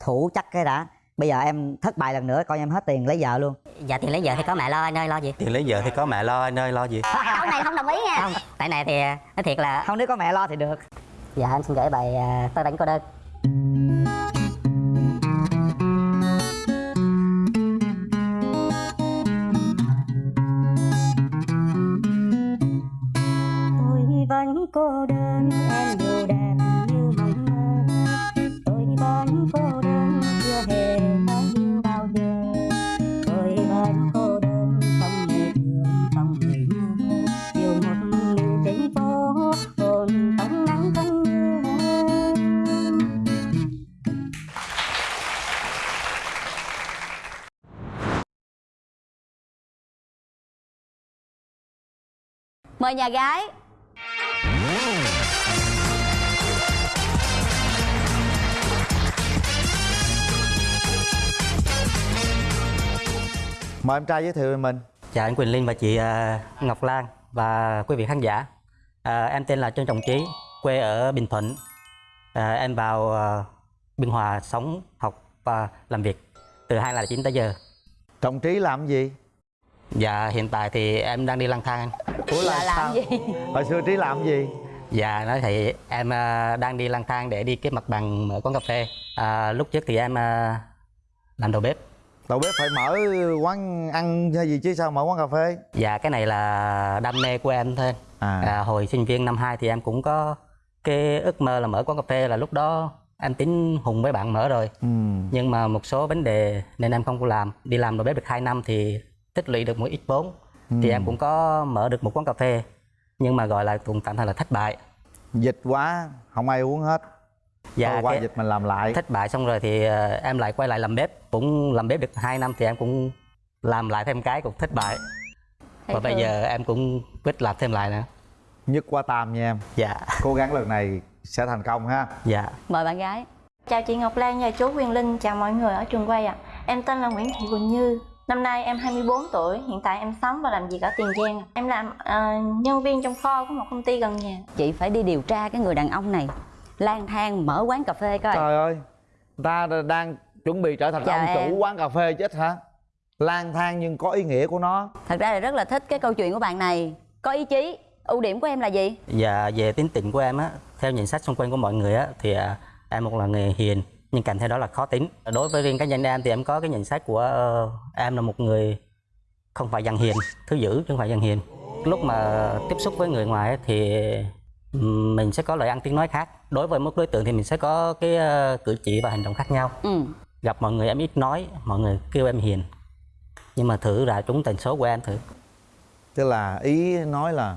thủ chắc cái đã. Bây giờ em thất bại lần nữa coi em hết tiền lấy vợ luôn. Dạ tiền lấy vợ thì có mẹ lo anh ơi lo gì? Tiền lấy vợ thì có mẹ lo anh ơi lo gì? Câu này không đồng ý nha. Không. Tại này thì nói thiệt là không nếu có mẹ lo thì được. Dạ em xin gửi bài à, tôi đánh cô đơn mời nhà gái. Mời em trai giới thiệu về mình. Chào anh Quỳnh Linh và chị à, Ngọc Lan và quý vị khán giả. À, em tên là Trương Trọng Trí quê ở Bình Thuận. À, em vào à, Biên Hòa sống học và làm việc từ 2009 tới giờ. Trọng trí làm gì? Dạ hiện tại thì em đang đi lang thang anh ủa là làm sao? gì hồi xưa trí làm gì Dạ nói thì em à, đang đi lang thang để đi kiếm mặt bằng mở quán cà phê. À, lúc trước thì em à, làm đầu bếp. đầu bếp phải mở quán ăn hay gì chứ sao mở quán cà phê Dạ cái này là đam mê của em thôi. à, À, hồi sinh viên năm 2 thì em cũng có cái ước mơ là mở quán cà phê là lúc đó em tính hùng với bạn mở rồi. ừ. Nhưng mà một số vấn đề nên em không có làm. Đi làm đầu bếp được 2 năm thì tích lũy được một ít vốn. Thì Ừ. em cũng có mở được một quán cà phê. Nhưng mà gọi là cũng tạm thời là thất bại. dịch quá không ai uống hết. Dạ Thôi qua cái- dịch mình làm lại. thất bại xong rồi thì ờ, em lại quay lại làm bếp. Cũng làm bếp được 2 năm thì em cũng làm lại thêm cái cũng thất bại. Thấy và bây giờ em cũng quyết làm thêm lại nữa. Nhất qua tam nha em. Dạ. Cố gắng lần này sẽ thành công ha. Dạ. Mời bạn gái. Chào chị Ngọc Lan và chú Quyền Linh, chào mọi người ở trường quay ạ. Em tên là Nguyễn Thị Quỳnh Như. Năm nay em 24 tuổi, hiện tại em sống và làm việc ở Tiền Giang. Em làm ờ, nhân viên trong kho của một công ty gần nhà. chị phải đi điều tra cái người đàn ông này. Lang thang mở quán cà phê coi. Trời ơi người ta đang chuẩn bị trở thành Chào ông em. chủ quán cà phê chết hả? Lang thang nhưng có ý nghĩa của nó. Thật ra là rất là thích cái câu chuyện của bạn này. Có ý chí ưu điểm của em là gì? Và về tính tình của em á theo nhận xét xung quanh của mọi người á thì à, em một là người hiền nhưng kèm theo đó là khó tính. Đối với riêng cá nhân em thì em có cái nhận xét của ờ, em là một người không phải dằn hiền thứ dữ chứ không phải dằn hiền. Lúc mà tiếp xúc với người ngoài á, thì mình sẽ có lời ăn tiếng nói khác. Đối với một đối tượng thì mình sẽ có cái ờ, cử chỉ và hành động khác nhau. Ừ. Gặp mọi người em ít nói mọi người kêu em hiền. Nhưng mà thử ra trúng tần số của em thử. Tức là ý nói là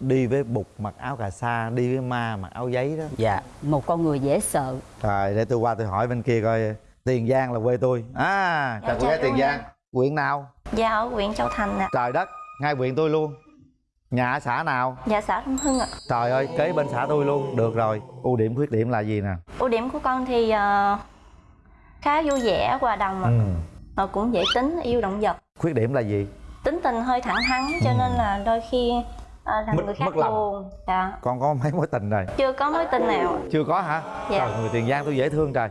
đi với bụt mặc áo cà sa đi với ma mặc áo giấy đó. Dạ một con người dễ sợ. Rồi để tôi qua tôi hỏi bên kia coi tiền giang là quê tôi. À chào Dạ, cô gái chào tiền giang. Huyện nào? Dạ ở huyện Châu Thành ạ. trời đất ngay huyện tôi luôn. Nhà ở xã nào? Dạ xã Đông Hưng ạ. trời ơi kế bên xã tôi luôn. Được rồi ưu điểm khuyết điểm là gì nè? Ưu điểm của con thì ờ, khá vui vẻ, hòa đồng ạ. ừ. Cũng dễ tính, yêu động vật. khuyết điểm là gì? Tính tình hơi thẳng thắn cho nên là đôi khi làm Mất- người khác mất lòng. buồn. Dạ. con có mấy mối tình rồi Chưa có mối tình nào. chưa có hả Dạ. trời người tiền giang tôi dễ thương trời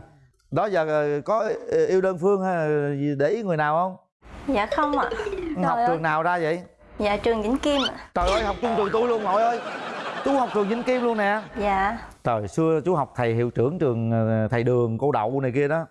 đó giờ ờ, có ờ, yêu đơn phương hay để ý người nào không Dạ không ạ. học ơi. trường nào ra vậy Dạ trường Vĩnh Kim ạ. trời ơi học chung trường tôi luôn nội ơi chú học trường vĩnh kim luôn nè Dạ. trời xưa chú học thầy hiệu trưởng trường ờ, thầy đường cô đậu này kia đó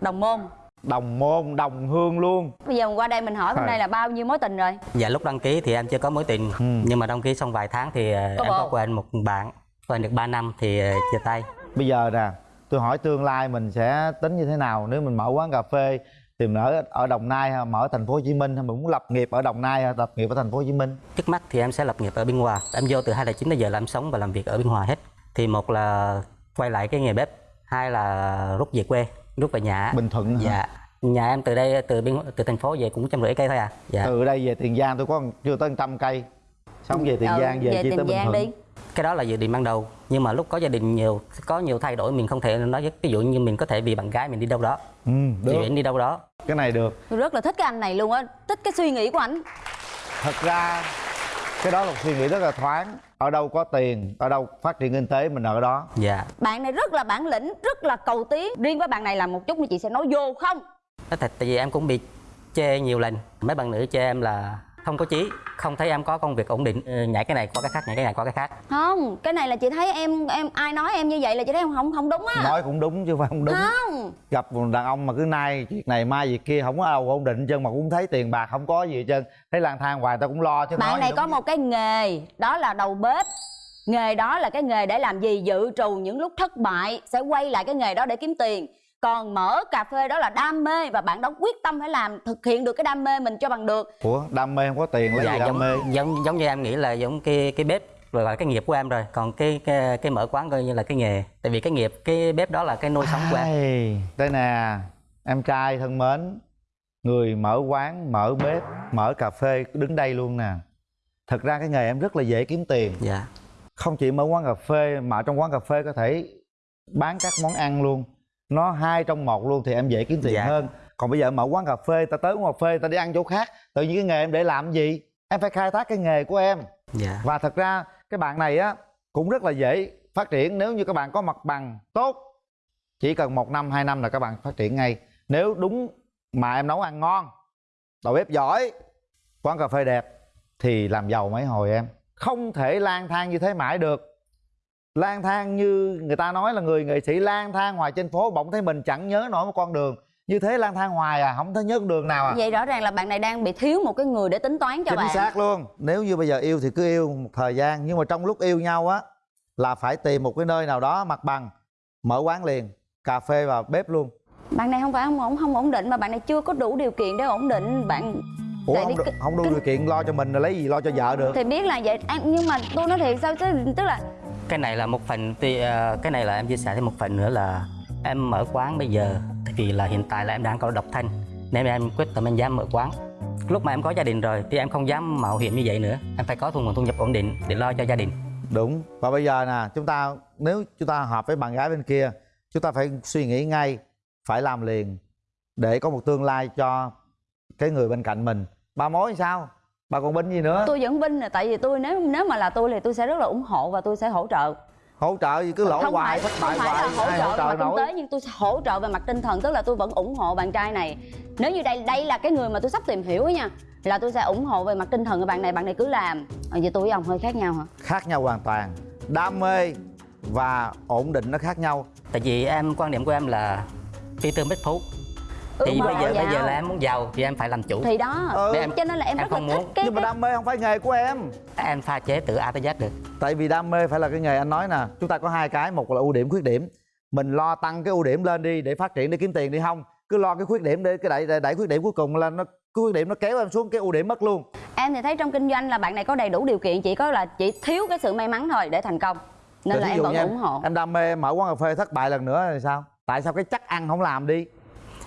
đồng môn đồng môn đồng hương luôn. Bây giờ qua đây mình hỏi hôm nay là bao nhiêu mối tình rồi? Dạ lúc đăng ký thì em chưa có mối tình. Ừ. Nhưng mà đăng ký xong vài tháng thì ờ, Có em có bồ. quen một bạn Quen được 3 năm thì ờ, chia tay. Bây giờ nè tôi hỏi tương lai mình sẽ tính như thế nào nếu mình mở quán cà phê thì mình ở ở đồng nai hay mở thành phố hồ chí minh hay mình muốn lập nghiệp ở đồng nai hay lập nghiệp ở thành phố hồ chí minh? Trước mắt thì em sẽ lập nghiệp ở Biên Hòa. Em vô từ 2009 đến giờ là em sống và làm việc ở Biên Hòa hết. Thì một là quay lại cái nghề bếp Hai là rút về quê, rút về nhà. Bình thuận hả? Nhà em từ đây, từ biên từ thành phố về cũng trăm rưỡi cây thôi à? Dạ. Từ đây về tiền giang tôi có chưa tới trăm cây. Sống về tiền Ừ, giang về, về chi tiền tới bình thuận. đi. Cái đó là dự định ban đầu nhưng mà lúc có gia đình nhiều có nhiều thay đổi mình không thể nói với ví dụ như mình có thể vì bạn gái mình đi đâu đó. Ừ, được. chuyển đi đâu đó. Cái này được. Tôi rất là thích cái anh này luôn á thích cái suy nghĩ của anh thật ra cái đó là một suy nghĩ rất là thoáng. Ở đâu có tiền ở đâu phát triển kinh tế mình ở đó. Dạ. Bạn này rất là bản lĩnh rất là cầu tiến. Riêng với bạn này là một chút nữa chị sẽ nói vô không Nói thật tại vì em cũng bị chê nhiều lần. Mấy bạn nữ chê em là không có chí không thấy em có công việc ổn định. Ờ, nhảy cái này qua cái khác nhảy cái này qua cái khác. Không cái này là chị thấy em em ai nói em như vậy là chị thấy không không không đúng á. Nói cũng đúng chứ không phải không đúng. Không. Gặp một đàn ông mà cứ nay việc này mai việc kia không có đâu ổn định chân mà cũng thấy tiền bạc không có gì hết trơn. Thấy lang thang hoài tao cũng lo chứ bạn nói này có một cái nghề đó là đầu bếp. Nghề đó là cái nghề để làm gì? Dự trù những lúc thất bại sẽ quay lại cái nghề đó để kiếm tiền còn mở cà phê đó là đam mê và bạn đó quyết tâm phải làm thực hiện được cái đam mê mình cho bằng được. Ủa đam mê không có tiền lấy dạ gì đam giống, mê? giống giống như em nghĩ là giống cái cái bếp rồi là cái nghiệp của em rồi. Còn cái cái, cái mở quán coi như là cái nghề. Tại vì cái nghiệp cái bếp đó là cái nuôi sống của em. Đây nè em trai thân mến người mở quán mở bếp mở cà phê đứng đây luôn nè. Thật ra cái nghề em rất là dễ kiếm tiền. Dạ. Không chỉ mở quán cà phê mà trong quán cà phê có thể bán các món ăn luôn nó hai trong một luôn thì em dễ kiếm tiền Dạ. hơn. Còn bây giờ mở quán cà phê ta tới quán cà phê ta đi ăn chỗ khác. Tự nhiên cái nghề em để làm gì? Em phải khai thác cái nghề của em. Dạ. Và thật ra cái bạn này á cũng rất là dễ phát triển. Nếu như các bạn có mặt bằng tốt chỉ cần một năm hai năm là các bạn phát triển ngay. Nếu đúng mà em nấu ăn ngon đầu bếp giỏi quán cà phê đẹp thì làm giàu mấy hồi em. Không thể lang thang như thế mãi được lang thang như người ta nói là người nghệ sĩ lang thang ngoài trên phố bỗng thấy mình chẳng nhớ nổi một con đường. Như thế lang thang hoài à không thấy nhớ con đường nào à? Vậy rõ ràng là bạn này đang bị thiếu một cái người để tính toán cho chính bạn. xác luôn. Nếu như bây giờ yêu thì cứ yêu một thời gian nhưng mà trong lúc yêu nhau á là phải tìm một cái nơi nào đó mặt bằng mở quán liền cà phê và bếp luôn. Bạn này không phải không ổn không ổn định mà bạn này chưa có đủ điều kiện để ổn định. Bạn ủa Tại không, cái- không đủ điều kiện lo cho mình rồi lấy gì lo cho vợ được. Thì biết là vậy. Nhưng mà tôi nói thiệt sao chứ? Tức là cái này là một phần thì ờ, cái này là em chia sẻ thêm một phần nữa là em mở quán bây giờ vì là hiện tại là em đang có độc thân, nên em quyết tâm em dám mở quán. Lúc mà em có gia đình rồi thì em không dám mạo hiểm như vậy nữa, em phải có thu nguồn thu nhập ổn định để lo cho gia đình. Đúng. Và bây giờ nè, chúng ta, nếu chúng ta hợp với bạn gái bên kia, chúng ta phải suy nghĩ ngay, phải làm liền để có một tương lai cho cái người bên cạnh mình. Ba mối sao? Bà còn binh gì nữa? Tôi vẫn binh là tại vì tôi nếu nếu mà là tôi thì tôi sẽ rất là ủng hộ và tôi sẽ hỗ trợ. Hỗ trợ gì cứ lỗ không hoài phải không phải là hoài hỗ ai trợ về mặt kinh tế nhưng tôi sẽ hỗ trợ về mặt tinh thần tức là tôi vẫn ủng hộ bạn trai này. Nếu như đây đây là cái người mà tôi sắp tìm hiểu ấy nha là tôi sẽ ủng hộ về mặt tinh thần của bạn này bạn này cứ làm. À, vậy tôi với ông hơi khác nhau hả? Khác nhau hoàn toàn. Đam mê và ổn định nó khác nhau. Tại vì em quan điểm của em là phi tương bích phú Ước thì bây giờ bây giờ giàu. là em muốn giàu thì em phải làm chủ. Thì đó Ừ. Để em- cho nên là em, em rất là không thích muốn. cái, nhưng mà đam mê không phải nghề của em. Em pha chế từ A tới Z được. Tại vì đam mê phải là cái nghề anh nói nè. Chúng ta có hai cái một là ưu điểm khuyết điểm. Mình lo tăng cái ưu điểm lên đi để phát triển để kiếm tiền đi không. Cứ lo cái khuyết điểm để cái đẩy đẩy, đẩy khuyết điểm cuối cùng là nó cái khuyết điểm nó kéo em xuống cái ưu điểm mất luôn. Em thì thấy trong kinh doanh là bạn này có đầy đủ điều kiện chỉ có là chỉ thiếu cái sự may mắn thôi để thành công. Nên Rồi là em vẫn ủng hộ. em đam mê em mở quán cà phê thất bại lần nữa thì sao? Tại sao cái chắc ăn không làm đi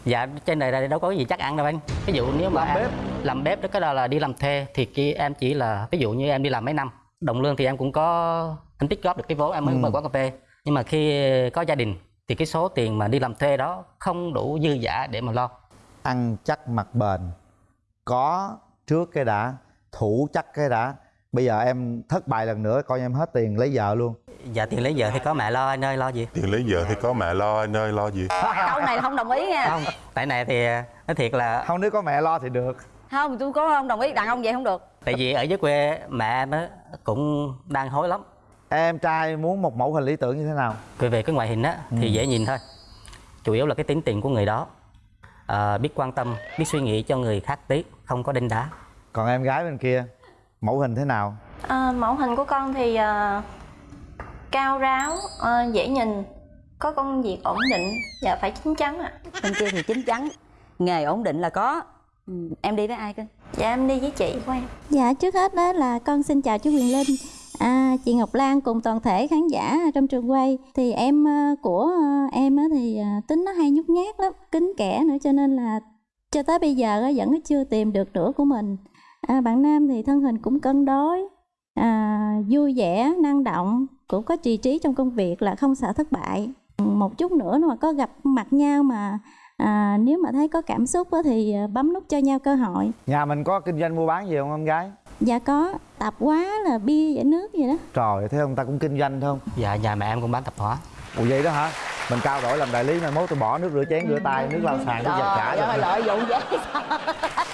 dạ trên đời này đâu có cái gì chắc ăn đâu anh ví dụ nếu mà Làm bếp. làm bếp đó cái đó là đi làm thuê thì kia em chỉ là ví dụ như em đi làm mấy năm đồng lương thì em cũng có em tích góp được cái vốn em mới Ừ. mở quán cà phê nhưng mà khi có gia đình thì cái số tiền mà đi làm thuê đó không đủ dư giả để mà lo ăn chắc mặt bền có trước cái đã thủ chắc cái đã bây giờ em thất bại lần nữa coi như em hết tiền lấy vợ luôn. Dạ tiền lấy vợ thì có mẹ lo anh ơi lo gì? Tiền lấy vợ thì có mẹ lo anh ơi lo gì? Câu này không đồng ý nha. Không tại này thì nói thiệt là không nếu có mẹ lo thì được. Không tôi có không đồng ý đàn ông vậy không được. Tại vì ở dưới quê mẹ em á cũng đang hối lắm. Em trai muốn một mẫu hình lý tưởng như thế nào? Về về cái ngoại hình á thì dễ nhìn thôi. Chủ yếu là cái tính tình của người đó. À, biết quan tâm biết suy nghĩ cho người khác tí không có đinh đá. Còn em gái bên kia mẫu hình thế nào? À, mẫu hình của con thì à, cao ráo, à, dễ nhìn, có công việc ổn định. Và phải chín chắn ạ. bên kia thì chín chắn nghề ổn định là có. Ừ, em đi với ai cơ? Dạ em đi với chị của em. Dạ trước hết đó là con xin chào chú Quyền Linh. À, Chị Ngọc Lan cùng toàn thể khán giả trong trường quay. Thì em ờ, của ờ, em á thì ờ, tính nó hay nhút nhát lắm Kính kẻ nữa cho nên là cho tới bây giờ á, vẫn chưa tìm được nửa của mình à, Bạn Nam thì thân hình cũng cân đối. À, Vui vẻ, năng động Cũng có trì trí trong công việc là không sợ thất bại. Một chút nữa mà có gặp mặt nhau mà à, Nếu mà thấy có cảm xúc á, thì ờ, bấm nút cho nhau cơ hội. Nhà mình có kinh doanh mua bán gì không em gái? Dạ có tạp hóa là bia giải nước gì đó. Trời thế ông ta cũng kinh doanh không dạ nhà mẹ em cũng bán tạp hóa. Ủa vậy đó hả? Mình cao đổi làm đại lý mai mốt tôi bỏ nước rửa chén rửa tay nước lau sàn tôi giặt cả Trời ơi, rồi. lợi dụng vậy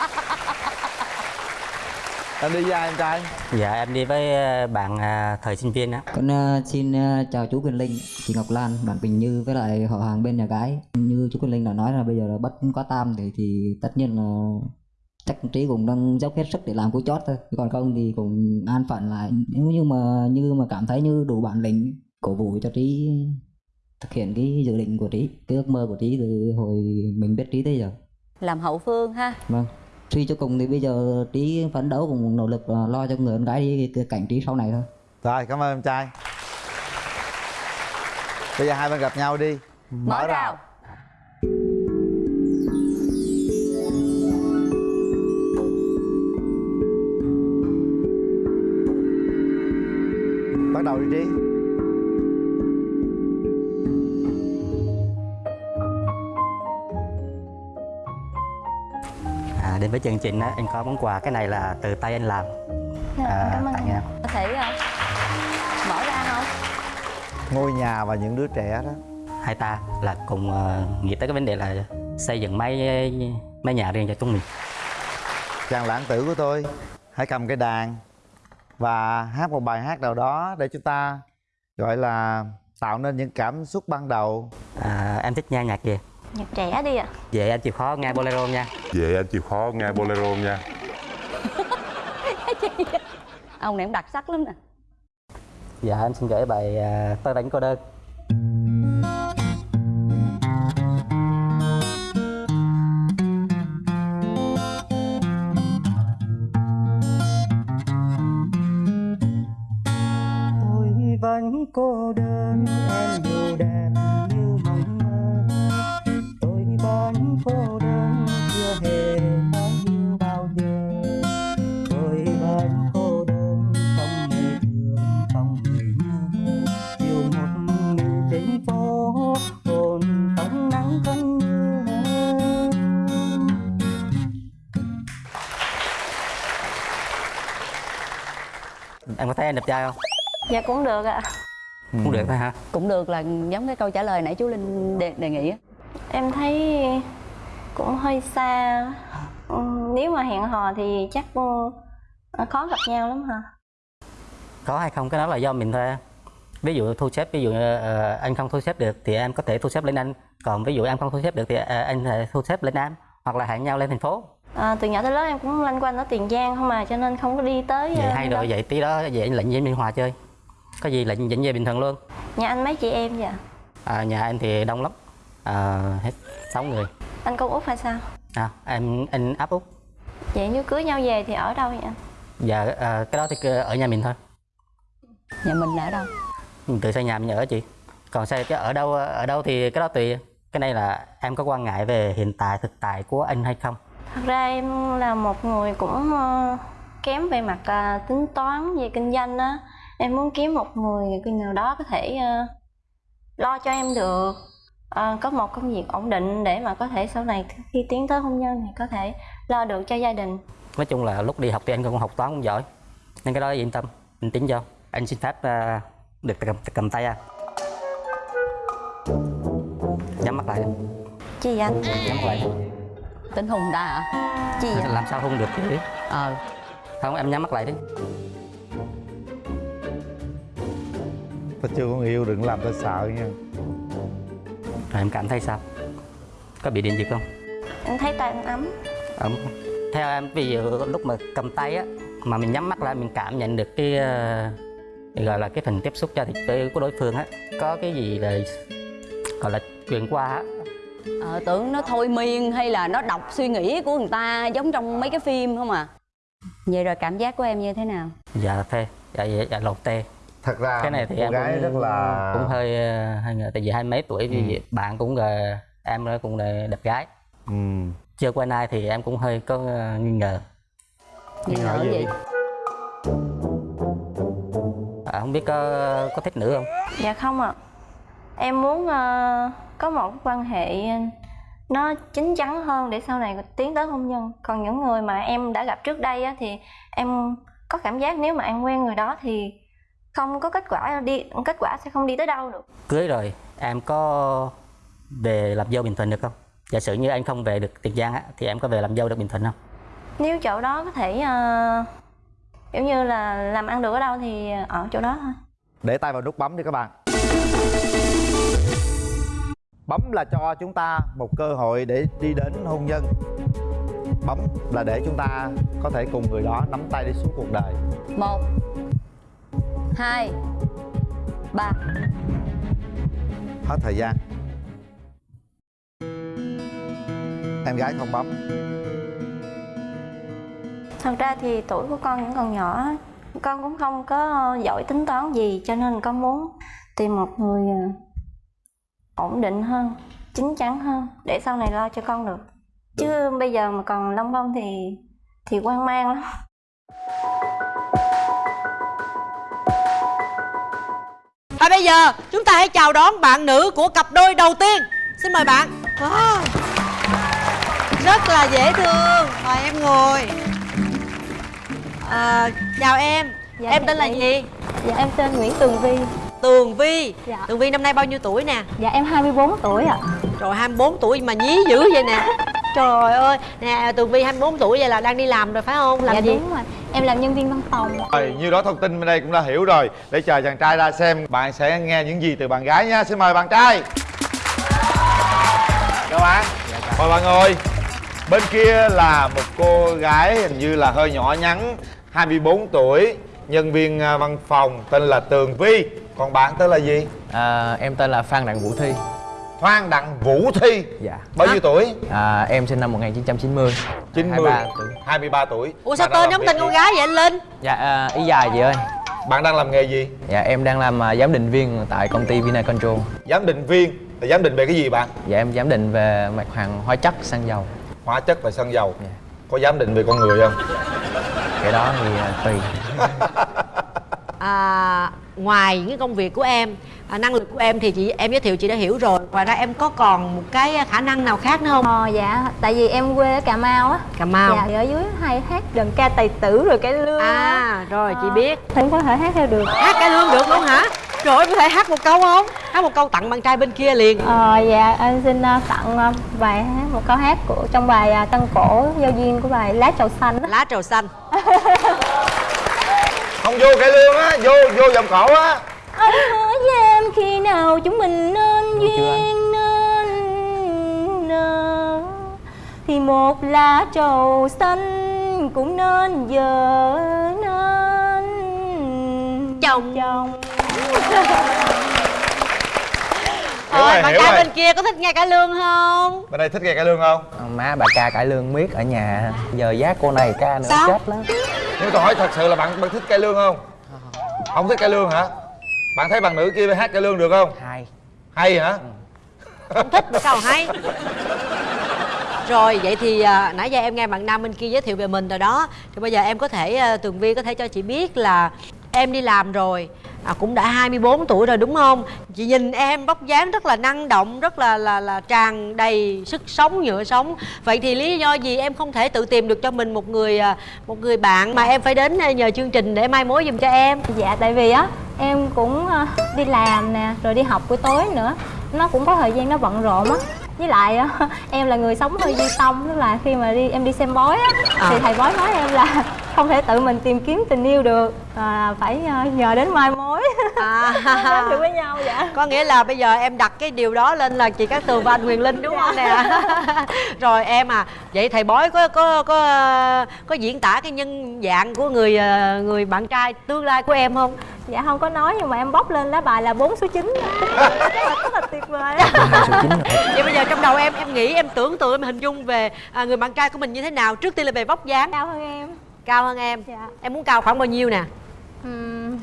em đi với ai em trai dạ em đi với ờ, bạn à, thời sinh viên á Con ờ, xin ờ, chào chú Quyền Linh, chị Ngọc Lan, bạn Quỳnh Như với lại họ hàng bên nhà gái. Như chú Quyền Linh đã nói là bây giờ là bắt quá tam thì thì tất nhiên là chắc Trí cũng đang dốc hết sức để làm cú chót thôi. Còn không thì cũng an phận lại. Nếu như mà như mà cảm thấy như đủ bản lĩnh cổ vũ cho Trí thực hiện cái dự định của Trí, cái ước mơ của Trí từ hồi mình biết Trí tới giờ. làm hậu phương ha Vâng. Suy cho cùng thì bây giờ Trí phấn đấu cùng nỗ lực lo cho người con gái đi cái cảnh Trí sau này thôi. rồi cảm ơn em trai. Bây giờ hai bên gặp nhau đi. Mở rào. Bắt đầu đi trí đến với chương trình á anh có món quà. Cái này là từ tay anh làm. Dạ, à, cảm ơn anh. em. có thể ờ, mở ra không? Ngôi nhà và những đứa trẻ đó. Hai ta là cùng ờ, nghĩ tới cái vấn đề là xây dựng mấy mấy nhà riêng cho chúng mình. Chàng lãng tử của tôi hãy cầm cái đàn và hát một bài hát nào đó để chúng ta gọi là tạo nên những cảm xúc ban đầu. À, em thích nghe nhạc gì nhạc trẻ đi ạ. Vậy anh chịu khó nghe bolero nha? Vậy anh chịu khó nghe bolero nha? Ông này cũng đặc sắc lắm nè. Dạ em xin gửi bài à, tôi đánh cô đơn em đẹp trai không? Dạ cũng được ạ. Cũng được thôi hả? Cũng được là giống cái câu trả lời nãy chú linh đề, đề nghị á. Em thấy cũng hơi xa. Ừ, nếu mà hẹn hò thì chắc ừ, khó gặp nhau lắm hả? Có hay không? Cái đó là do mình thôi ví dụ thu xếp ví dụ ờ, anh không thu xếp được thì em có thể thu xếp lên anh. Còn ví dụ em không thu xếp được thì ờ, anh thể thu xếp lên em hoặc là hẹn nhau lên thành phố à, từ nhỏ tới lớn em cũng lanh quanh ở tiền giang không mà cho nên không có đi tới vậy ờ, hay đâu. rồi vậy tí đó vậy lệnh với Biên Hòa chơi. Có gì lệnh dẫn về bình thường luôn. Nhà anh mấy chị em vậy à, nhà anh thì đông lắm. À, hết 6 người. Anh con út hay sao? À, em anh áp út. Vậy nếu cưới nhau về thì ở đâu vậy anh? Dạ à, cái đó thì ở nhà mình thôi. Nhà mình là ở đâu? Mình tự xây nhà mình ở chị. Còn xây cái ở đâu ở đâu thì cái đó tùy. Cái này là em có quan ngại về hiện tại thực tại của anh hay không thật ra em là một người cũng ờ, kém về mặt ờ, tính toán về kinh doanh á. Em muốn kiếm một người nào đó có thể ờ, lo cho em được có một công việc ổn định để mà có thể sau này khi tiến tới hôn nhân thì có thể lo được cho gia đình. Nói chung là lúc đi học thì anh cũng học toán cũng giỏi nên cái đó yên tâm anh tính cho. Anh xin phép được cầm, cầm tay à nhắm mắt lại. Vậy anh nhắm mắt lại tính hùng ta hả chi vậy? Làm sao hôn được chứ ờ. Không? Em nhắm mắt lại đi. Ta chưa có yêu đừng làm tôi sợ nha. Rồi em cảm thấy sao? Có bị điện giật không? Em thấy tay anh ấm. Ấm. Theo em ví dụ lúc mà cầm tay á mà mình nhắm mắt lại mình cảm nhận được cái ờ, gọi là cái phần tiếp xúc cho thịt tươi của đối phương á có cái gì là gọi là truyền qua á ờ, tưởng nó thôi miên hay là nó đọc suy nghĩ của người ta giống trong mấy cái phim không à? Vậy rồi cảm giác của em như thế nào? Dạ phê. Dạ dạ, dạ lột tê. Thật ra cái này thì em gái cũng, rất là cũng hơi ờ, hơi ngờ tại vì hai mấy tuổi thì bạn cũng là em nó cũng là đẹp gái. Ừ. chưa quen ai thì em cũng hơi có ờ, nghi ngờ nghi ngờ gì? gì? À, không biết có có thích nữ không? Dạ không ạ. Em muốn ờ, có một quan hệ nó chín chắn hơn để sau này tiến tới hôn nhân. Còn những người mà em đã gặp trước đây á, thì em có cảm giác nếu mà em quen người đó thì không có kết quả đi kết quả sẽ không đi tới đâu được. Cưới rồi em có về làm dâu bình thuận được không? Giả sử như anh không về được tiền giang á thì em có về làm dâu được bình thuận không? Nếu chỗ đó có thể ờ, kiểu như là làm ăn được ở đâu thì ở chỗ đó thôi. Để tay vào nút bấm đi các bạn bấm là cho chúng ta một cơ hội để đi đến hôn nhân. Bấm là để chúng ta có thể cùng người đó nắm tay đi suốt cuộc đời. Một hai ba. Hết thời gian. Em gái không bấm. Thật ra thì tuổi của con vẫn còn nhỏ. Con cũng không có giỏi tính toán gì cho nên con muốn tìm một người ờ, ổn định hơn chín chắn hơn để sau này lo cho con được. Chứ bây giờ mà còn lông bông thì thì hoang mang lắm. Và bây giờ chúng ta hãy chào đón bạn nữ của cặp đôi đầu tiên. Xin mời bạn. Wow. Rất là dễ thương. Mời em ngồi. À, Chào em. Dạ, Em chào tên là chị. gì? dạ em tên Nguyễn Tường Vi Tường Vi. Dạ. Tường Vi năm nay bao nhiêu tuổi nè? dạ em 24 tuổi ạ. Rồi 24 tuổi mà nhí dữ vậy nè. Trời ơi. Nè Tường Vi 24 tuổi vậy là đang đi làm rồi phải không? Làm dạ gì? đúng rồi. Em làm nhân viên văn phòng. Rồi như đó thông tin bên đây cũng đã hiểu rồi. Để chờ chàng trai ra xem bạn sẽ nghe những gì từ bạn gái nha. Xin mời bạn trai. Chào bạn. Mời bạn ngồi. Bên kia là một cô gái hình như là hơi nhỏ nhắn 24 tuổi nhân viên à, văn phòng tên là Tường Vi còn bạn tên là gì? À, em tên là Phan Đặng Vũ Thi. Phan Đặng Vũ Thi? Dạ. Bao nhiêu tuổi? À, Em sinh năm 1990 90 23 tuổi. 23 tuổi. Ủa sao Bạn tên giống tên con gái vậy anh Linh? Dạ à, ý dài chị ơi. Bạn đang làm nghề gì? Dạ em đang làm à, giám định viên tại công ty Vina Control. Giám định viên? Là giám định về cái gì bạn? Dạ em giám định về mặt hàng hóa chất xăng dầu. Hóa chất và xăng dầu. Dạ. có giám định về con người không? Cái đó thì à, tùy à, ngoài những cái công việc của em à, năng lực của em thì chị em giới thiệu chị đã hiểu rồi. Ngoài ra em có còn một cái khả năng nào khác nữa không? Ờ dạ, tại vì em quê ở Cà Mau á. Cà mau. Dạ, thì ở dưới hay hát đờn ca tài tử rồi cái lương à rồi chị biết. Thì em có thể hát theo được. Hát cải lương được luôn hả? Rồi có thể hát một câu không? Hát một câu tặng bạn trai bên kia liền. Ờ dạ, em xin ờ, tặng ờ, bài hát, một câu hát của trong bài ờ, Tân Cổ giao duyên của bài Lá trầu xanh lá trầu xanh không vô cải lương á vô vô vòng cổ á. Anh hứa với em khi nào chúng mình nên duyên nên nở Thì một lá trầu xanh cũng nên giờ nên chồng. chồng rồi bạn rồi. bên kia có thích nghe cải lương không? Bên đây thích nghe cải lương không? À, Má bà ca cải lương miết ở nhà. Giờ giá cô này ca nữa Sao? chết lắm. Nhưng tôi hỏi thật sự là bạn bạn thích cải lương không? Không thích cải lương hả? Bạn thấy bạn nữ kia hát cải lương được không? Hai hay hả? Không thích mà sao hay? Rồi vậy thì à, nãy giờ em nghe bạn nam bên kia giới thiệu về mình rồi đó. Thì bây giờ em có thể à, tường vi có thể cho chị biết là em đi làm rồi à, cũng đã 24 tuổi rồi đúng không? Chị nhìn em vóc dáng rất là năng động rất là là là tràn đầy sức sống nhựa sống. Vậy thì lý do gì em không thể tự tìm được cho mình một người à, một người bạn mà em phải đến à, nhờ chương trình để mai mối giùm cho em? Dạ tại vì á em cũng ờ, đi làm nè rồi đi học buổi tối nữa. Nó cũng có thời gian nó bận rộn á. Với lại em là người sống hơi duy tâm tức là khi mà đi em đi xem bói á À. thì thầy bói nói em là không thể tự mình tìm kiếm tình yêu được. À, phải ờ, nhờ đến mai mối. À, được với nhau dạ. Có nghĩa là bây giờ em đặt cái điều đó lên là chị Cát Tường và anh Huyền Linh đúng không nè? Rồi em à vậy thầy bói có có có có diễn tả cái nhân dạng của người ờ, người bạn trai tương lai của em không? Dạ không có nói nhưng mà em bóc lên lá bài là bốn số 9 chắc là rất là tuyệt vời. Á số 9 rồi. Vậy bây giờ trong đầu em em nghĩ em tưởng tượng em hình dung về à, người bạn trai của mình như thế nào trước tiên là về vóc dáng? Cao hơn em cao hơn em. Dạ. Em muốn cao khoảng bao nhiêu nè? Ừm,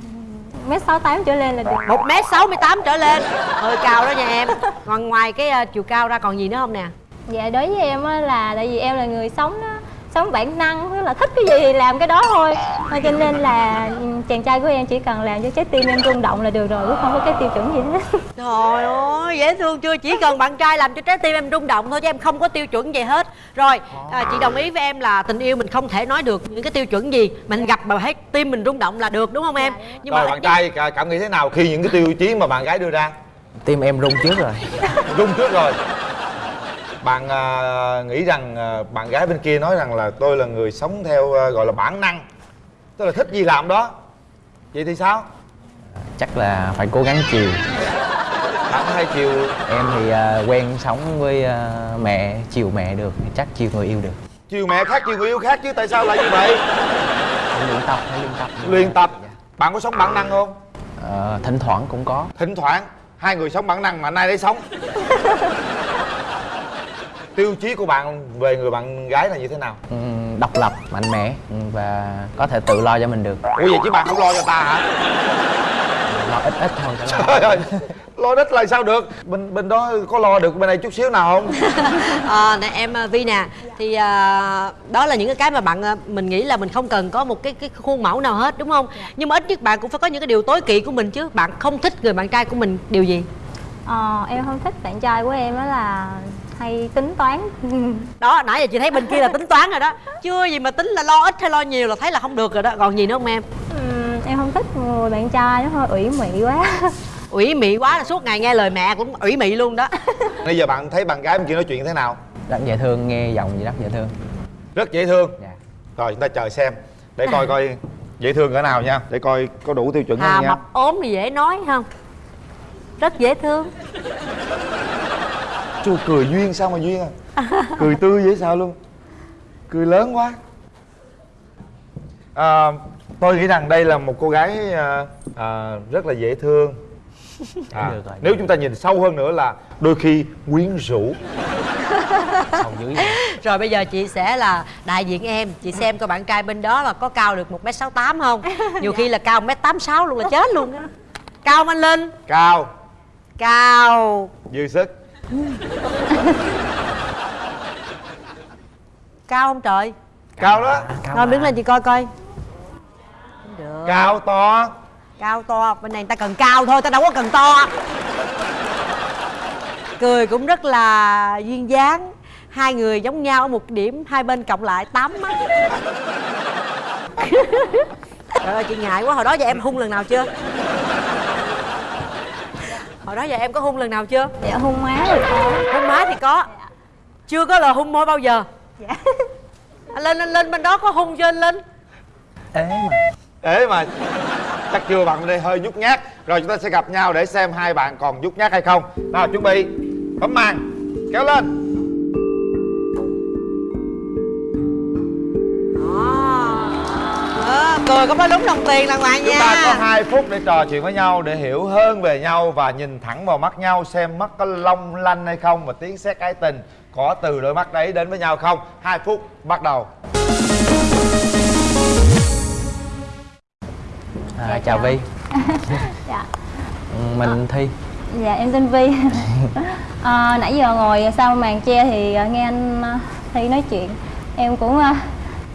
mét sáu tám trở lên là được. Một m sáu mươi tám trở lên. Hơi cao đó nha em. Còn ngoài cái ờ, chiều cao ra còn gì nữa không nè? Dạ đối với em á là tại vì em là người sống đó sống bản năng tức là thích cái gì thì làm cái đó thôi. Cho nên là chàng trai của em chỉ cần làm cho trái tim em rung động là được rồi cũng không có cái tiêu chuẩn gì hết. Trời ơi, dễ thương chưa? Chỉ cần bạn trai làm cho trái tim em rung động thôi chứ em không có tiêu chuẩn gì hết. Rồi, à, chị đồng ý với em là tình yêu mình không thể nói được những cái tiêu chuẩn gì, mình gặp mà thấy tim mình rung động là được đúng không em? Nhưng rồi mà bạn trai cả- cảm nghĩ thế nào khi những cái tiêu chí mà bạn gái đưa ra? Tim em rung trước rồi. Rung trước rồi. Bạn à, nghĩ rằng à, bạn gái bên kia nói rằng là tôi là người sống theo à, gọi là bản năng. Tức là thích gì làm đó. Vậy thì sao? Chắc là phải cố gắng chiều có hay chiều em thì à, quen sống với à, mẹ chiều mẹ được chắc chiều người yêu được. Chiều mẹ khác chiều người yêu khác chứ tại sao lại như vậy? Luyện tập phải luyện tập. Luyện tập. Bạn có sống bản năng không? Ờ, thỉnh thoảng cũng có. Thỉnh thoảng. Hai người sống bản năng mà nay đấy sống. Tiêu chí của bạn về người bạn gái là như thế nào? Ừ, độc lập mạnh mẽ và có thể tự lo cho mình được. Ủa vậy chứ bạn không lo cho ta hả lo ít ít thôi trời ơi lo đích là sao được bên bên đó có lo được bên đây chút xíu nào không à, nè em à, Vi nè thì à, đó là những cái cái mà bạn à, mình nghĩ là mình không cần có một cái cái khuôn mẫu nào hết đúng không? Nhưng mà ít nhất bạn cũng phải có những cái điều tối kỵ của mình chứ. Bạn không thích người bạn trai của mình điều gì? ờ, em không thích bạn trai của em đó là hay tính toán Đó, nãy giờ chị thấy bên kia là tính toán rồi đó. Chưa gì mà tính là lo ít hay lo nhiều là thấy là không được rồi đó. Còn gì nữa không em? Ừm, em không thích người bạn trai nó hơi ủy mị quá. Ủy mị quá là suốt ngày nghe lời mẹ cũng ủy mị luôn đó. Bây giờ bạn thấy bạn gái bên kia nói chuyện thế nào? Rất dễ thương nghe giọng gì rất dễ thương. Rất dễ thương. Dạ. rồi chúng ta chờ xem. Để coi coi dễ thương cỡ nào nha. Để coi có đủ tiêu chuẩn à không nha. mập ốm thì dễ nói không? Rất dễ thương. Chú cười duyên sao mà duyên à? Cười tươi dễ sao luôn. Cười lớn quá. À, tôi nghĩ rằng đây là một cô gái à, à, rất là dễ thương. À, nếu chúng ta nhìn sâu hơn nữa là đôi khi quyến rũ. Rồi bây giờ chị sẽ là đại diện em. Chị xem coi bạn trai bên đó là có cao được một m sáu tám không? Nhiều khi là cao một m tám sáu luôn là chết luôn á. Cao không anh linh. Cao. Cao. Dư sức. Cao không trời? Cao đó. Rồi đứng lên chị coi coi được. Cao to. Cao to bên này người ta cần cao thôi ta đâu có cần to. Cười cũng rất là duyên dáng. Hai người giống nhau ở một điểm hai bên cộng lại tám mắt. Trời ơi chị ngại quá hồi đó giờ em hung lần nào chưa? Hồi đó giờ em có hung lần nào chưa? Dạ hôn má rồi có. Hung má thì có. Chưa có lời hung môi bao giờ? Dạ. Anh lên anh lên bên đó có hung chưa anh linh? Ế mà Ế mà Chắc chưa bạn đây hơi nhút nhát. Rồi chúng ta sẽ gặp nhau để xem hai bạn còn nhút nhát hay không. Nào chuẩn bị Bấm màn Kéo lên. Ờ, cười có nói đúng đồng tiền đàng hoàng Chúng ta có nha 2 phút để trò chuyện với nhau Để hiểu hơn về nhau Và nhìn thẳng vào mắt nhau Xem mắt có long lanh hay không Và tiếng sét ái tình Có từ đôi mắt đấy đến với nhau không. 2 phút bắt đầu à, chào vi. Dạ. Ừ, mình thi. dạ em tên vi. À, nãy giờ ngồi sau màn che thì à, nghe anh à, thi nói chuyện. Em cũng à,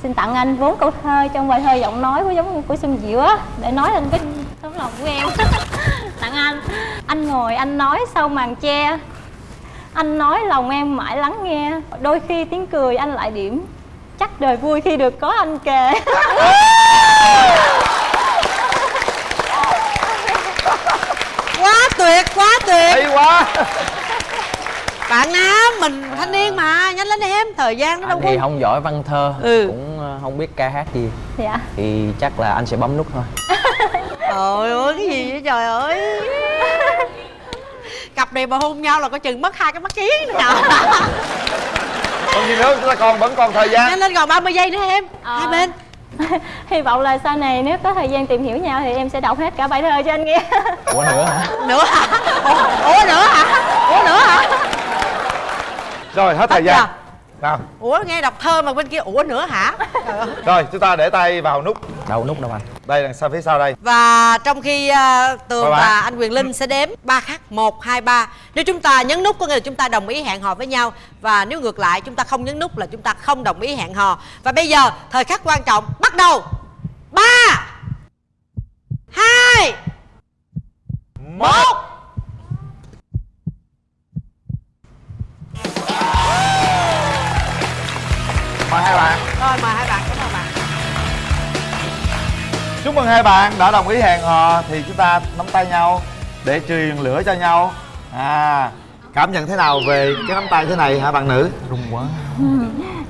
xin tặng anh bốn câu thơ trong bài thơ giọng nói của giống của xuân diệu á để nói lên cái tấm lòng của em. Tặng anh. Anh ngồi anh nói sau màn che. Anh nói lòng em mãi lắng nghe. Đôi khi tiếng cười anh lại điểm. Chắc đời vui khi được có anh kề tuyệt quá tuyệt. Hay quá. Bạn nam mình thanh niên mà nhanh lên em thời gian nó đâu anh có thì không giỏi văn thơ Ừ. cũng ờ, không biết ca hát gì. Dạ. Thì chắc là anh sẽ bấm nút thôi. Trời ơi cái gì vậy trời ơi? Cặp này mà hôn nhau là có chừng mất hai cái mắt kiến nữa trời Còn gì nữa chúng ta còn vẫn còn thời gian. Nhanh lên còn 30 giây nữa em. Ờ. hai bên hy vọng là sau này nếu có thời gian tìm hiểu nhau thì em sẽ đọc hết cả bài thơ cho anh nghe. Ủa nữa hả? Nữa hả? Ủa, ủa nữa hả? Ủa nữa hả? Rồi hết thời gian. Nào ủa nghe đọc thơ mà bên kia ủa nữa hả. Rồi chúng ta để tay vào nút. Đâu nút đâu anh? Đây đằng sau phía sau đây? Và trong khi uh, Tường và anh Quyền Linh sẽ đếm ba khắc một hai ba. Nếu chúng ta nhấn nút có nghĩa là chúng ta đồng ý hẹn hò với nhau. Và nếu ngược lại chúng ta không nhấn nút là chúng ta không đồng ý hẹn hò. Và bây giờ thời khắc quan trọng bắt đầu. Ba hai một mời hai bạn. Rồi mời hai bạn cảm ơn bạn. Chúc mừng hai bạn đã đồng ý hẹn hò. Thì chúng ta nắm tay nhau để truyền lửa cho nhau. À cảm nhận thế nào về cái nắm tay thế này hả bạn nữ? Rung quá.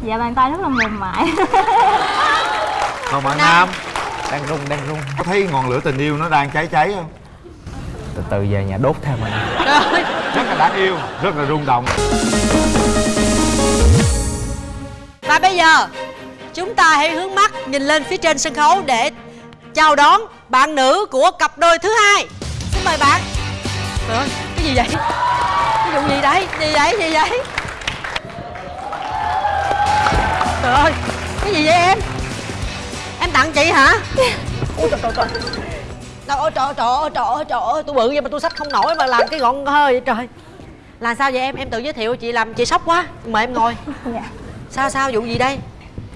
Dạ bàn tay rất là mềm mại. Còn bạn nam? Đang rung đang rung. Có thấy ngọn lửa tình yêu nó đang cháy cháy không? Từ từ về nhà đốt thêm anh. Rất là đáng yêu rất là rung động và bây giờ chúng ta hãy hướng mắt nhìn lên phía trên sân khấu để chào đón bạn nữ của cặp đôi thứ hai. Xin mời bạn. Trời ơi, cái gì vậy? Cái vụ gì đấy? Gì vậy? Gì vậy? Trời ơi, cái gì vậy em? Em tặng chị hả? Ôi trời trời trời. Trời ơi trời trời ơi trời ơi trời ơi tôi bự vậy mà tôi sách không nổi mà làm cái gọn hơi vậy trời. Là sao vậy em? Em tự giới thiệu chị làm chị sốc quá. Mời em ngồi. dạ Sao sao vụ gì đây?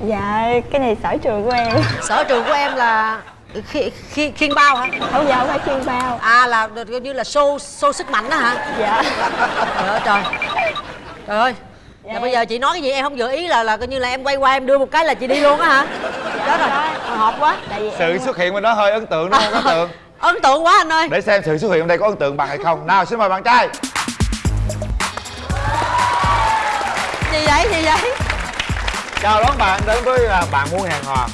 dạ cái này sở trường của em Sở trường của em là khi, khi, khiên bao hả? không dạ không phải chuyên bao À là coi như là show show sức mạnh đó hả? dạ Trời ơi trời. Trời ơi. Là bây giờ chị nói cái gì em không dự ý là là coi như là em quay qua em đưa một cái là chị đi luôn á hả? Chết rồi. Hồi hộp quá. tại vì sự em xuất hiện bên đó hơi ấn tượng đúng không ấn tượng Ấn tượng quá anh ơi. để xem sự xuất hiện bên đây có ấn tượng bằng hay không nào xin mời bạn trai Gì vậy? Gì vậy? Chào đón bạn đến với à, bạn muốn hẹn hò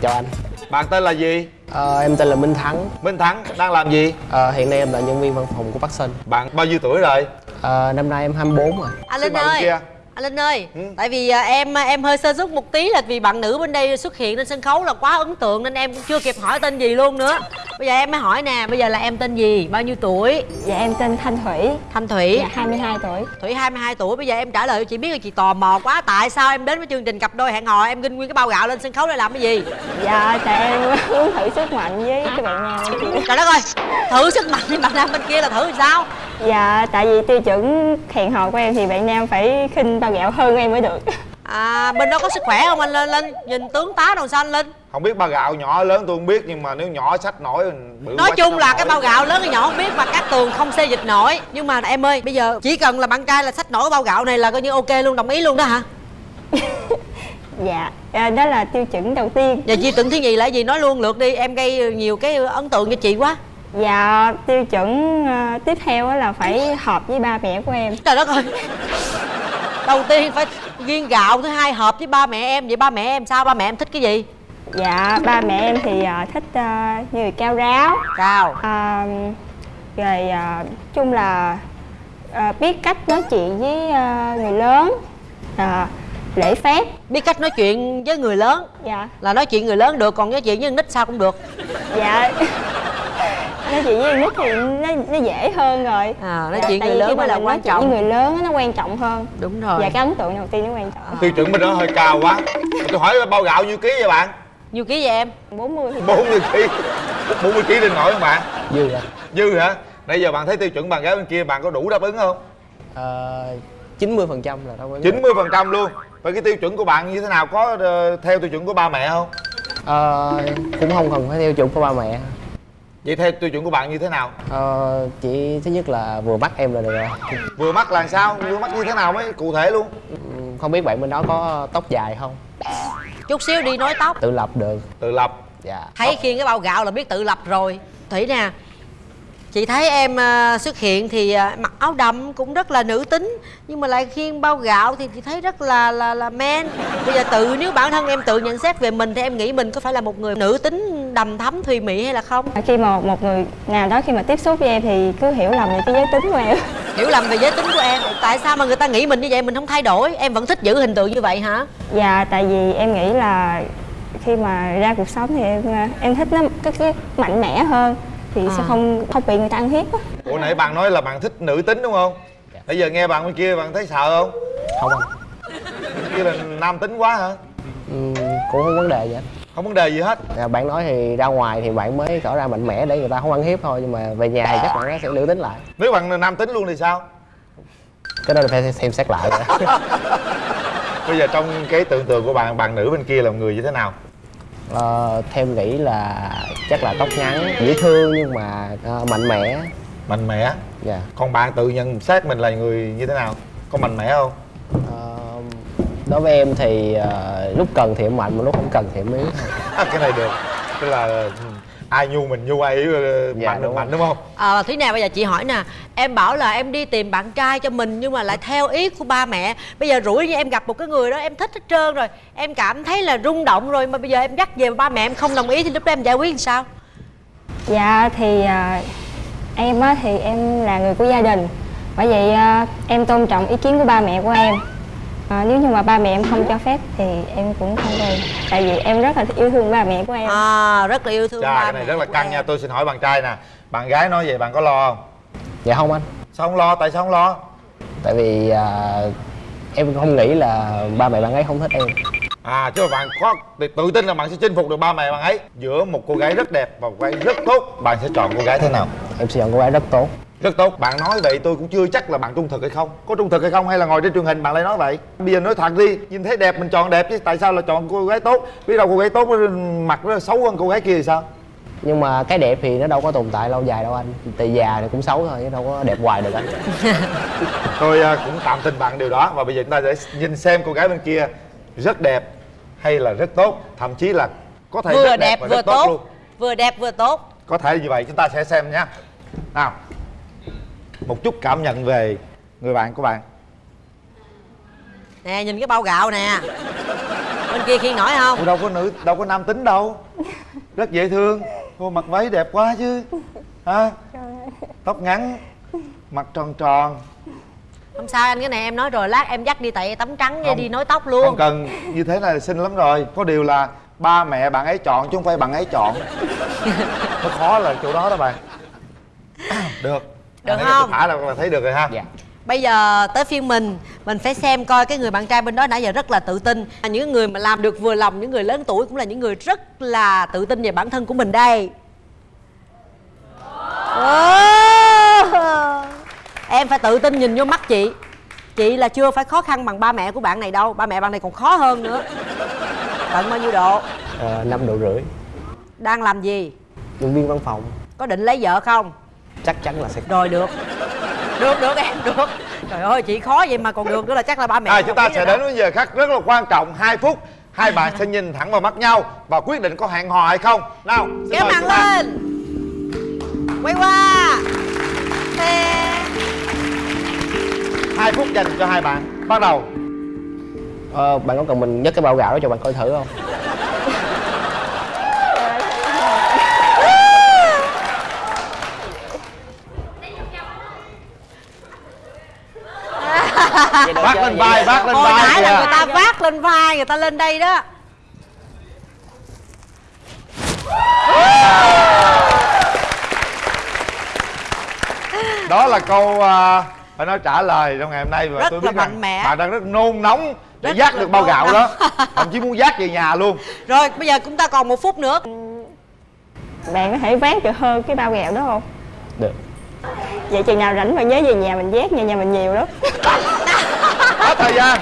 Chào anh. Bạn tên là gì? Ờ, Em tên là Minh Thắng. Minh thắng đang làm gì? Ờ, Hiện nay em là nhân viên văn phòng của Bắc Sơn bạn bao nhiêu tuổi rồi? Ờ, Năm nay em 24 rồi. Anh Linh ơi. kia. Anh Linh ơi, Ừ. tại vì à, em em hơi sơ xuất một tí là vì bạn nữ bên đây xuất hiện trên sân khấu là quá ấn tượng nên em cũng chưa kịp hỏi tên gì luôn nữa. Bây giờ em mới hỏi nè, bây giờ là em tên gì, bao nhiêu tuổi? dạ em tên thanh thủy Thanh Thủy. dạ 22 tuổi Thủy 22 tuổi, bây giờ em trả lời cho chị biết là chị tò mò quá Tại sao em đến với chương trình cặp đôi hẹn hò Em ginh nguyên cái bao gạo lên sân khấu để làm cái gì dạ tại em muốn thử sức mạnh với cái bạn nam Trời đất ơi, thử sức mạnh với bạn nam bên kia là thử làm sao dạ tại vì tiêu chuẩn hẹn hò của em thì bạn nam phải khinh bao gạo hơn em mới được. À, bên đó có sức khỏe không anh Linh? Linh nhìn tướng tá đâu sao anh Linh? Không biết ba gạo nhỏ lớn tôi không biết nhưng mà nếu nhỏ sách nổi bự Nói chung là không cái nổi. bao gạo lớn hay nhỏ không biết mà các tường không xê dịch nổi. Nhưng mà em ơi, bây giờ chỉ cần là bạn trai là xách nổi cái bao gạo này là coi như ok luôn, đồng ý luôn đó hả? Dạ à, đó là tiêu chuẩn đầu tiên. Giờ chi tưởng thứ gì là gì? Nói luôn lượt đi Em gây nhiều cái ấn tượng cho chị quá dạ tiêu chuẩn ờ, tiếp theo á là phải hợp với ba mẹ của em. Trời đất ơi! Đầu tiên phải viên gạo Thứ hai hợp với ba mẹ em. Vậy ba mẹ em sao? Ba mẹ em thích cái gì? dạ ba mẹ em thì ờ, thích ờ, người cao ráo. Cao Ờ, rồi chung là biết cách nói chuyện với người lớn Ờ, lễ phép. Biết cách nói chuyện với người lớn? Dạ. Là nói chuyện người lớn được Còn nói chuyện với nít sao cũng được. Dạ nói chuyện với nít thì nó, nó dễ hơn rồi. À, nói Dạ, chuyện người lớn mới mà là mình quan trọng. với người lớn nó quan trọng hơn. Đúng rồi. Dạ cái ấn tượng đầu tiên nó quan trọng tiêu chuẩn bên đó hơi cao quá. Tôi hỏi bao gạo nhiêu ký vậy bạn? Nhiêu ký vậy em? 40 thì 40 ký. 40 ký lên nổi không bạn? Dư anh dư hả? Nãy giờ bạn thấy tiêu chuẩn bạn gái bên kia bạn có đủ đáp ứng không? Ờ, 90% là đâu có 90 phần trăm luôn. Vậy cái tiêu chuẩn của bạn như thế nào? Có ờ, theo tiêu chuẩn của ba mẹ không? Ờ, Cũng không cần phải theo chuẩn của ba mẹ vậy theo tiêu chuẩn của bạn như thế nào? Ờ, Chỉ thứ nhất là vừa mắt em là được rồi. Vừa mắt là sao? Vừa mắt như thế nào mới cụ thể luôn? Không biết bạn bên đó có tóc dài không? Chút xíu đi nói tóc. Tự lập được. Tự lập. Dạ. Thấy khiêng cái bao gạo là biết tự lập rồi. Thủy nè Chị thấy em à, xuất hiện thì à, mặc áo đậm cũng rất là nữ tính Nhưng mà lại khiêng bao gạo thì chị thấy rất là là là men. Bây giờ tự nếu bản thân em tự nhận xét về mình Thì em nghĩ mình có phải là một người nữ tính đầm thắm thùy mị hay là không? khi mà một người nào đó khi mà tiếp xúc với em thì cứ hiểu lầm về cái giới tính của em. Hiểu lầm về giới tính của em. Tại sao mà người ta nghĩ mình như vậy? Mình không thay đổi. Em vẫn thích giữ hình tượng như vậy hả? dạ tại vì em nghĩ là khi mà ra cuộc sống thì em em thích nó cái, cái mạnh mẽ hơn thì À. sẽ không không bị người ta ăn hiếp á. Ủa nãy bạn nói là bạn thích nữ tính đúng không? Bây giờ nghe bạn bên kia bạn thấy sợ không? Không anh kia là nam tính quá hả? Ừm, Cũng không vấn đề gì anh không vấn đề gì hết. Dạ, Bạn nói thì ra ngoài thì bạn mới tỏ ra mạnh mẽ để người ta không ăn hiếp thôi Nhưng mà về nhà thì chắc bạn nó sẽ nữ tính lại. Nếu bạn nam tính luôn thì sao? Cái đó phải xem xét lại. Bây giờ trong cái tưởng tượng của bạn bạn nữ bên kia là một người như thế nào? Ờ, theo nghĩ là chắc là tóc ngắn dễ thương nhưng mà ờ, mạnh mẽ. Mạnh mẽ? Dạ. Còn bạn tự nhận xét mình là người như thế nào? Có mạnh mẽ không đối với em thì ờ, lúc cần thì em mạnh mà lúc không cần thì em yếu cái này được. Tức là ừ, ai nhu mình nhu ai yếu ờ, Dạ, mạnh được đúng mạnh đúng không? À, Thúy nè bây giờ chị hỏi nè Em bảo là em đi tìm bạn trai cho mình Nhưng mà lại theo ý của ba mẹ. Bây giờ rủi như em gặp một cái người đó em thích hết trơn rồi. Em cảm thấy là rung động rồi Mà bây giờ em dắt về ba mẹ em không đồng ý Thì lúc đó em giải quyết làm sao? Dạ thì à, em á thì em là người của gia đình. Bởi vậy à, em tôn trọng ý kiến của ba mẹ của em à, Nếu như mà ba mẹ em không cho phép thì em cũng không đi Tại vì em rất là yêu thương ba mẹ của em. À rất là yêu thương Chà, ba cái này mẹ rất là căng em. nha. Tôi xin hỏi bạn trai nè. Bạn gái nói vậy bạn có lo không? Dạ không anh. Sao không lo? Tại sao không lo? Tại vì à, em không nghĩ là ba mẹ bạn ấy không thích em. À chứ mà bạn có tự tin là bạn sẽ chinh phục được ba mẹ bạn ấy. Giữa một cô gái rất đẹp và một cô gái rất tốt bạn sẽ chọn cô gái thế nào? Em sẽ chọn cô gái rất tốt rất tốt bạn nói vậy tôi cũng chưa chắc là bạn trung thực hay không. Có trung thực hay không hay là ngồi trên truyền hình bạn lại nói vậy? Bây giờ nói thật đi nhìn thấy đẹp mình chọn đẹp chứ tại sao là chọn cô gái tốt? Biết đâu cô gái tốt mặt nó xấu hơn cô gái kia thì sao? Nhưng mà cái đẹp thì nó đâu có tồn tại lâu dài đâu anh. Tại già thì cũng xấu thôi chứ đâu có đẹp hoài được anh tôi à, cũng tạm tin bạn điều đó và bây giờ chúng ta sẽ nhìn xem cô gái bên kia rất đẹp hay là rất tốt. Thậm chí là có thể Vừa rất đẹp và vừa rất tốt, luôn. Vừa đẹp vừa tốt. Có thể như vậy chúng ta sẽ xem nhé. Nào một chút cảm nhận về người bạn của bạn. Nè nhìn cái bao gạo nè. Bên kia khiên nổi không? Ủa, đâu có nữ đâu có nam tính đâu. Rất dễ thương. Cô mặc váy đẹp quá chứ. Ha tóc ngắn mặt tròn tròn. Không sao anh cái này em nói rồi Lát em dắt đi tại tấm trắng Không. đi nối tóc luôn. không cần. Như thế này là xinh lắm rồi. Có điều là ba mẹ bạn ấy chọn chứ không phải bạn ấy chọn. Nó khó là chỗ đó đó bạn. Được Được ấy không? thả là là thấy được rồi ha. Dạ. Bây giờ tới phiên mình Mình phải xem coi cái người bạn trai bên đó nãy giờ rất là tự tin. Những người mà làm được vừa lòng Những người lớn tuổi cũng là những người rất là tự tin về bản thân của mình đây. Ồ! Em phải tự tin nhìn vô mắt chị. Chị là chưa phải khó khăn bằng ba mẹ của bạn này đâu. Ba mẹ bạn này còn khó hơn nữa. Tận bao nhiêu độ? Ờ, năm độ rưỡi. Đang làm gì? Nhân viên văn phòng. Có định lấy vợ không chắc chắn là sẽ Rồi được. Được được em được. Trời ơi chị khó vậy mà còn được nữa là chắc là ba mẹ à, chúng ta sẽ đến với giờ khắc rất là quan trọng 2 phút. Hai bạn sẽ nhìn thẳng vào mắt nhau và quyết định có hẹn hò hay không. Nào kéo ta. lên. Quay qua. Hai phút dành cho hai bạn. Bắt đầu. Ờ, bạn có cần mình nhấc cái bao gạo đó cho bạn coi thử không vác lên vai vác lên vai nãy là người ta vác lên vai người ta lên đây đó. Đó là câu à, phải nói trả lời trong ngày hôm nay và Rất tôi là biết rằng mạnh mẽ. bạn đang rất nôn nóng để Rất dắt được bao gạo nóng. đó. Thậm chí muốn dắt về nhà luôn. Rồi bây giờ chúng ta còn một phút nữa. Bạn có thể vác được hơn cái bao gạo đó không? được Vậy chừng nào rảnh mà nhớ về nhà mình vác, nhà nhà mình nhiều lắm. Hết thời gian.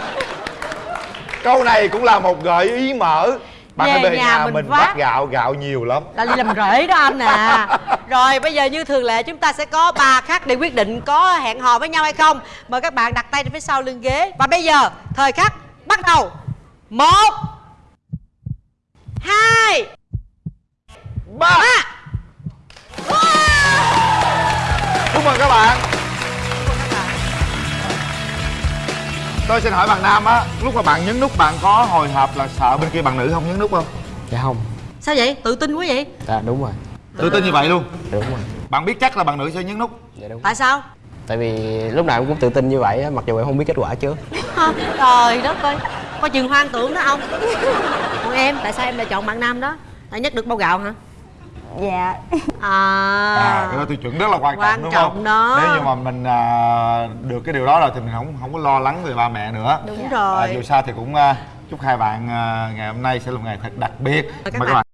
Câu này cũng là một gợi ý mở. Bạn Về về nhà nhà mình mình vác. gạo gạo nhiều lắm. Là đi làm rễ đó anh à. Rồi bây giờ như thường lệ chúng ta sẽ có ba khắc để quyết định có hẹn hò với nhau hay không. Mời các bạn đặt tay phía sau lưng ghế. Và bây giờ thời khắc bắt đầu. Một hai ba. chúc mừng các bạn. Tôi xin hỏi bạn nam á lúc mà bạn nhấn nút bạn có hồi hộp là sợ bên kia bạn nữ không nhấn nút không? Dạ không. Sao vậy? Tự tin quá vậy? Dạ đúng rồi. Tự tin như vậy luôn? Đúng rồi. Bạn biết chắc là bạn nữ sẽ nhấn nút. Dạ đúng. Tại sao? Tại vì lúc nào em cũng tự tin như vậy á, mặc dù em không biết kết quả trước. Hả? trời đất ơi coi chừng hoang tưởng đó ông. Còn em tại sao em lại chọn bạn nam đó? Tại nhất được bao gạo hả Dạ. À, à cái đó tiêu chuẩn rất là quan, Quan trọng đúng trọng không? đó. nếu như mà mình à, được cái điều đó rồi thì mình không không có lo lắng về ba mẹ nữa. Đúng rồi. À, dù sao thì cũng à, chúc hai bạn à, ngày hôm nay sẽ là một ngày thật đặc biệt. Các mời các bạn